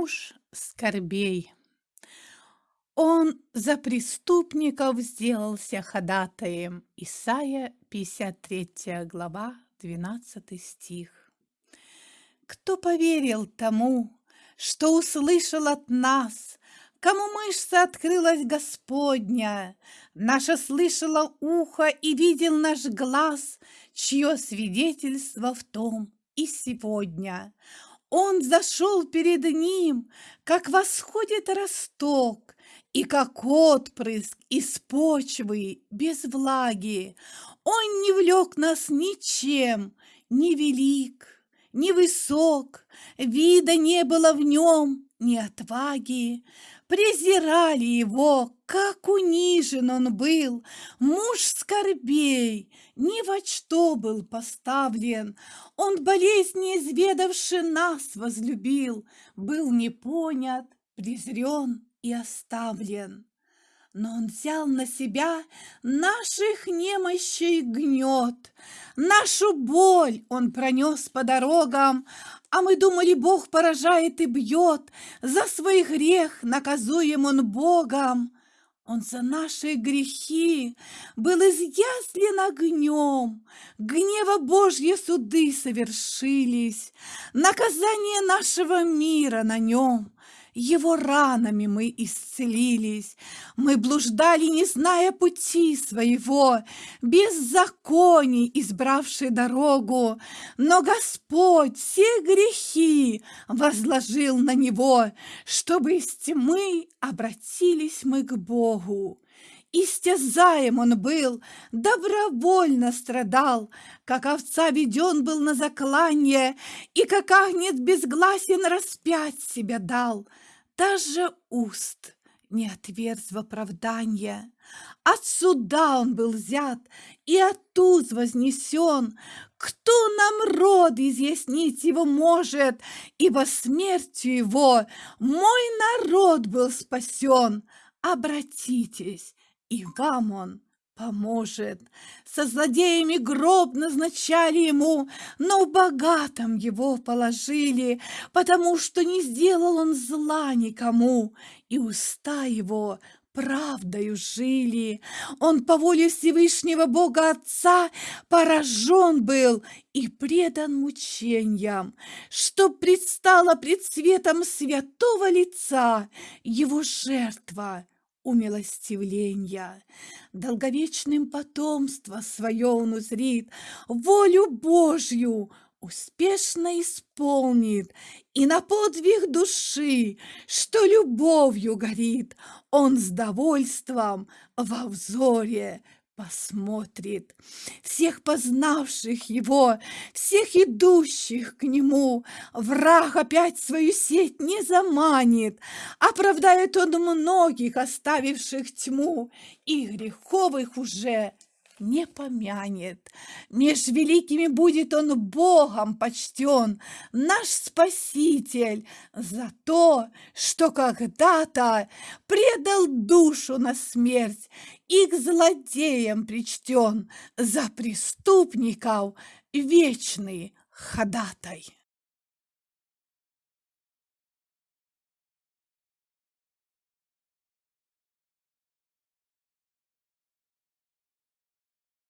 Муж скорбей. Он за преступников сделался ходатаем. Исайя, 53 глава, 12 стих. Кто поверил тому, что услышал от нас, Кому мышца открылась Господня, Наше слышало ухо и видел наш глаз, Чье свидетельство в том и сегодня. Он зашел перед ним, как восходит росток, И как отпрыск из почвы без влаги. Он не влек нас ничем, ни велик, ни высок, Вида не было в нем, ни отваги презирали его, как унижен он был, муж скорбей, ни во что был поставлен. Он болезни изведавши нас возлюбил, был не понят, презрен и оставлен. Но он взял на себя наших немощей гнет, Нашу боль он пронес по дорогам, А мы думали, Бог поражает и бьет, За свой грех наказуем он Богом. Он за наши грехи был изъяслен огнем, Гнева Божьи суды совершились, Наказание нашего мира на нем. Его ранами мы исцелились. Мы блуждали, не зная пути своего, Беззаконий избравший дорогу. Но Господь все грехи возложил на Него, Чтобы из тьмы обратились мы к Богу. Истязаем он был, добровольно страдал, Как овца веден был на заклание, И как агнец безгласен распять себя дал. Даже уст не отверз в оправдание. От он был взят и от вознесен. Кто нам род изъяснить его может, Ибо смертью его мой народ был спасен. Обратитесь, и вам он поможет. Со злодеями гроб назначали ему, но в богатом его положили, потому что не сделал он зла никому, и уста его правдою жили. Он по воле Всевышнего Бога Отца поражен был и предан мучениям, что предстала пред светом святого лица его жертва умилостивления. Долговечным потомство свое он узрит, волю Божью успешно исполнит, и на подвиг души, что любовью горит, он с довольством во взоре посмотрит. Всех познавших его, всех идущих к нему, враг опять свою сеть не заманит. Оправдает он многих, оставивших тьму, и греховых уже не помянет. Меж великими будет он Богом почтен, наш Спаситель, за то, что когда-то предал душу на смерть и к злодеям причтен, за преступников вечный ходатай.